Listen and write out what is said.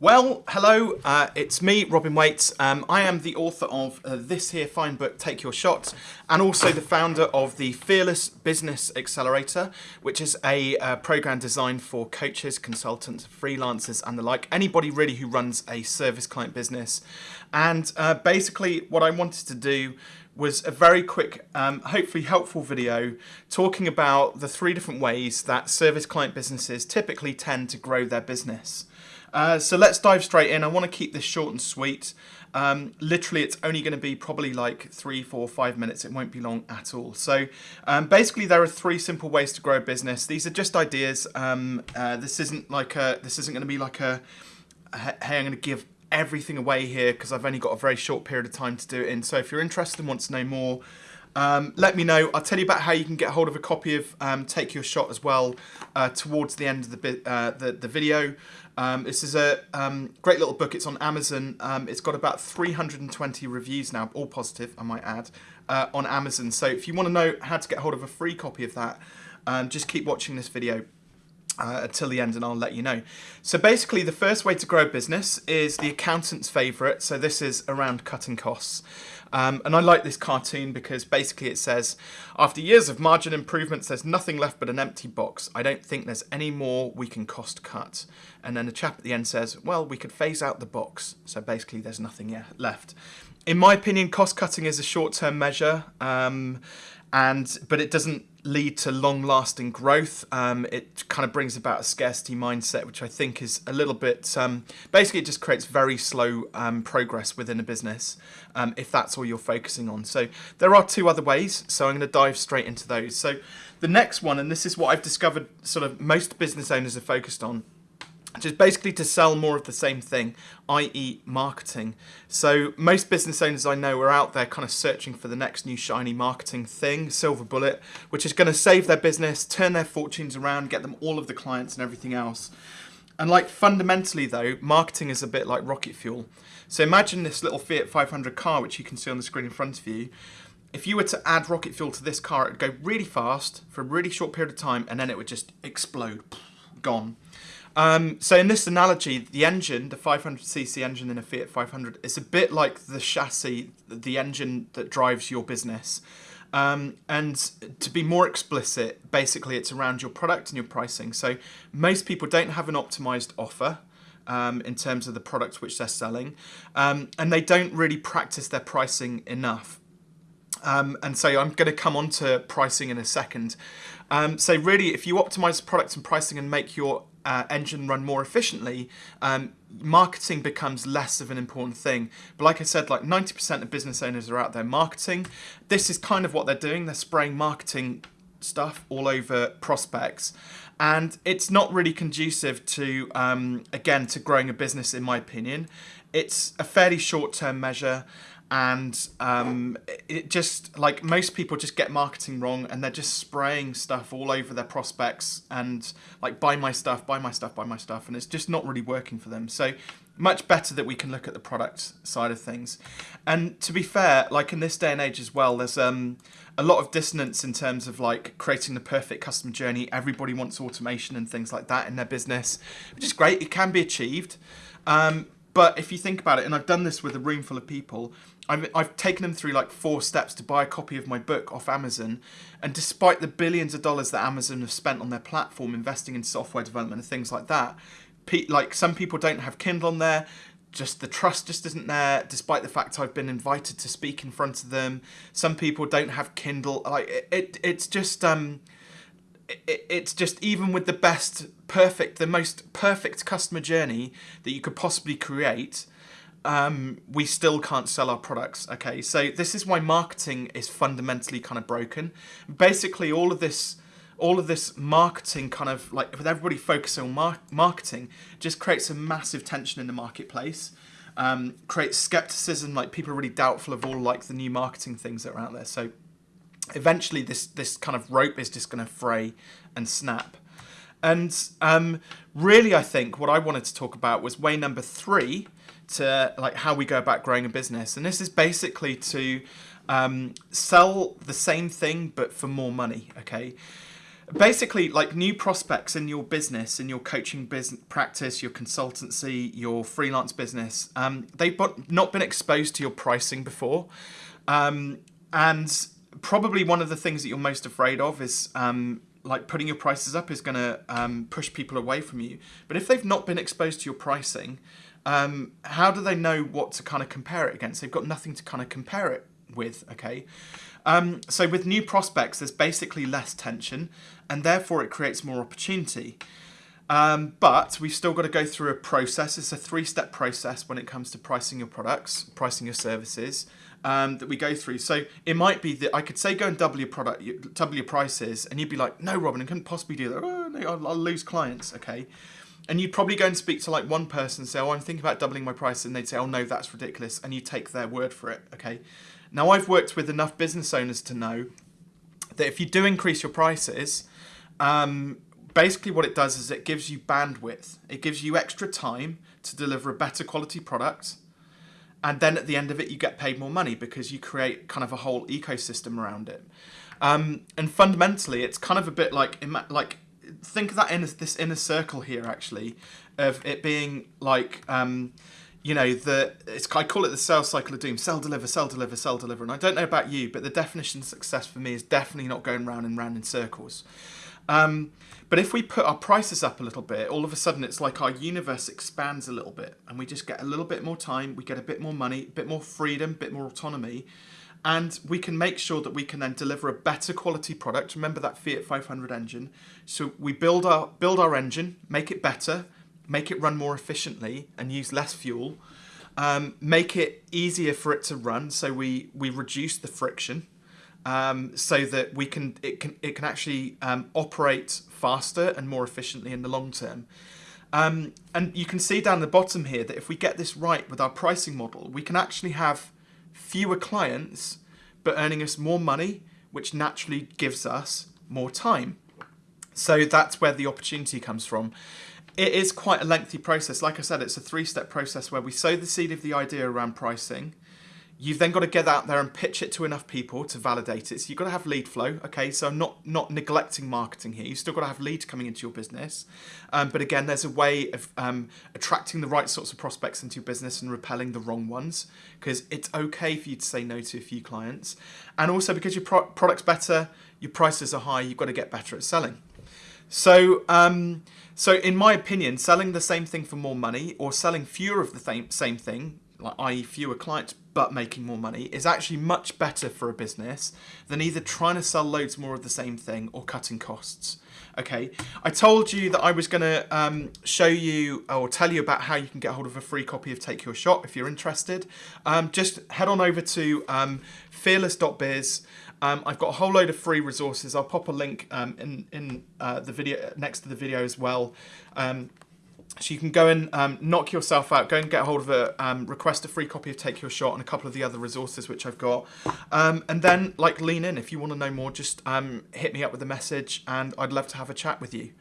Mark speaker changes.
Speaker 1: Well, hello, uh, it's me, Robin Waite. Um, I am the author of uh, this here fine book, Take Your Shot, and also the founder of the Fearless Business Accelerator, which is a uh, program designed for coaches, consultants, freelancers, and the like, anybody really who runs a service client business. And uh, basically, what I wanted to do was a very quick, um, hopefully helpful video talking about the three different ways that service client businesses typically tend to grow their business. Uh, so let's dive straight in. I want to keep this short and sweet. Um, literally, it's only going to be probably like three, four, five minutes. It won't be long at all. So um, basically, there are three simple ways to grow a business. These are just ideas. Um, uh, this isn't like a. This isn't going to be like a. Hey, I'm going to give everything away here because I've only got a very short period of time to do it in. So if you're interested and want to know more, um, let me know. I'll tell you about how you can get hold of a copy of um, Take Your Shot as well uh, towards the end of the, uh, the, the video. Um, this is a um, great little book. It's on Amazon. Um, it's got about 320 reviews now, all positive, I might add, uh, on Amazon. So if you want to know how to get hold of a free copy of that, um, just keep watching this video. Uh, until the end and I'll let you know. So basically the first way to grow a business is the accountant's favourite. So this is around cutting costs. Um, and I like this cartoon because basically it says, after years of margin improvements, there's nothing left but an empty box. I don't think there's any more we can cost cut. And then the chap at the end says, well, we could phase out the box. So basically there's nothing left. In my opinion, cost cutting is a short-term measure. Um, and but it doesn't lead to long-lasting growth. Um, it kind of brings about a scarcity mindset, which I think is a little bit. Um, basically, it just creates very slow um, progress within a business um, if that's all you're focusing on. So there are two other ways. So I'm going to dive straight into those. So the next one, and this is what I've discovered, sort of most business owners are focused on just basically to sell more of the same thing, i.e. marketing. So most business owners I know are out there kind of searching for the next new shiny marketing thing, silver bullet, which is going to save their business, turn their fortunes around, get them all of the clients and everything else. And like fundamentally though, marketing is a bit like rocket fuel. So imagine this little Fiat 500 car, which you can see on the screen in front of you. If you were to add rocket fuel to this car, it would go really fast for a really short period of time, and then it would just explode, gone. Um, so in this analogy, the engine, the 500cc engine in a Fiat 500, is a bit like the chassis, the engine that drives your business. Um, and to be more explicit, basically it's around your product and your pricing. So most people don't have an optimized offer. Um, in terms of the products which they're selling, um, and they don't really practice their pricing enough. Um, and so I'm going to come on to pricing in a second. Um, so really, if you optimize products and pricing and make your uh, engine run more efficiently, um, marketing becomes less of an important thing. But like I said, like 90% of business owners are out there marketing. This is kind of what they're doing. They're spraying marketing stuff all over prospects. And it's not really conducive to, um, again, to growing a business, in my opinion. It's a fairly short-term measure and um, it just like most people just get marketing wrong and they're just spraying stuff all over their prospects and like buy my stuff buy my stuff buy my stuff and it's just not really working for them. So much better that we can look at the product side of things. And to be fair like in this day and age as well there's um, a lot of dissonance in terms of like creating the perfect customer journey. Everybody wants automation and things like that in their business which is great. It can be achieved. Um, but if you think about it, and I've done this with a room full of people, I've, I've taken them through like four steps to buy a copy of my book off Amazon. And despite the billions of dollars that Amazon have spent on their platform, investing in software development and things like that, like some people don't have Kindle on there, just the trust just isn't there despite the fact I've been invited to speak in front of them some people don't have Kindle like it, it it's just um it, it's just even with the best perfect the most perfect customer journey that you could possibly create um, we still can't sell our products okay? So this is why marketing is fundamentally kind of broken. Basically all of this all of this marketing kind of like with everybody focusing on mar marketing just creates a massive tension in the marketplace um, creates skepticism like people are really doubtful of all like the new marketing things that are out there. So eventually this this kind of rope is just going to fray and snap and um, really I think what I wanted to talk about was way number three to like how we go about growing a business. And this is basically to um, sell the same thing but for more money okay? Basically like new prospects in your business in your coaching business practice your consultancy your freelance business um, they've not been exposed to your pricing before. Um, and probably one of the things that you're most afraid of is um, like putting your prices up is going to um, push people away from you. But if they've not been exposed to your pricing um, how do they know what to kind of compare it against? They've got nothing to kind of compare it with okay? Um, so with new prospects, there's basically less tension, and therefore it creates more opportunity. Um, but we've still got to go through a process. It's a three-step process when it comes to pricing your products, pricing your services um, that we go through. So it might be that I could say go and double your product, double your prices, and you'd be like, no, Robin, I couldn't possibly do that. Oh, no, I'll, I'll lose clients. Okay. And you'd probably go and speak to like one person and say, oh, I'm thinking about doubling my price. And they'd say, oh, no, that's ridiculous. And you take their word for it. Okay. Now, I've worked with enough business owners to know that if you do increase your prices, um, basically what it does is it gives you bandwidth. It gives you extra time to deliver a better quality product. And then at the end of it, you get paid more money because you create kind of a whole ecosystem around it. Um, and fundamentally, it's kind of a bit like like think of that in this inner circle here, actually, of it being like. Um, you know, the it's I call it the sales cycle of doom: sell, deliver, sell, deliver, sell, deliver. And I don't know about you, but the definition of success for me is definitely not going round and round in circles. Um, but if we put our prices up a little bit, all of a sudden it's like our universe expands a little bit, and we just get a little bit more time, we get a bit more money, a bit more freedom, a bit more autonomy, and we can make sure that we can then deliver a better quality product. Remember that Fiat 500 engine. So we build our build our engine, make it better, make it run more efficiently and use less fuel, um, make it easier for it to run so we, we reduce the friction um, so that we can it can it can actually um, operate faster and more efficiently in the long term. Um, and you can see down the bottom here that if we get this right with our pricing model, we can actually have fewer clients, but earning us more money, which naturally gives us more time. So that's where the opportunity comes from. It is quite a lengthy process. Like I said, it's a three-step process where we sow the seed of the idea around pricing. You've then got to get out there and pitch it to enough people to validate it. So you've got to have lead flow. Okay, so I'm not not neglecting marketing here. You've still got to have leads coming into your business. Um, but again, there's a way of um, attracting the right sorts of prospects into your business and repelling the wrong ones. Because it's okay for you to say no to a few clients. And also because your pro product's better, your prices are high, you've got to get better at selling. So, um, so in my opinion, selling the same thing for more money or selling fewer of the same thing, like i.e. fewer clients but making more money, is actually much better for a business than either trying to sell loads more of the same thing or cutting costs. Okay, I told you that I was going to um, show you or tell you about how you can get hold of a free copy of Take Your Shot if you're interested. Um, just head on over to um, fearless.biz. Um, I've got a whole load of free resources. I'll pop a link um, in, in uh, the video next to the video as well. Um, so you can go and um, knock yourself out, go and get hold of a, um, request a free copy of Take Your Shot and a couple of the other resources which I've got. Um, and then like lean in, if you want to know more, just hit me up with a message and I'd love to have a chat with you.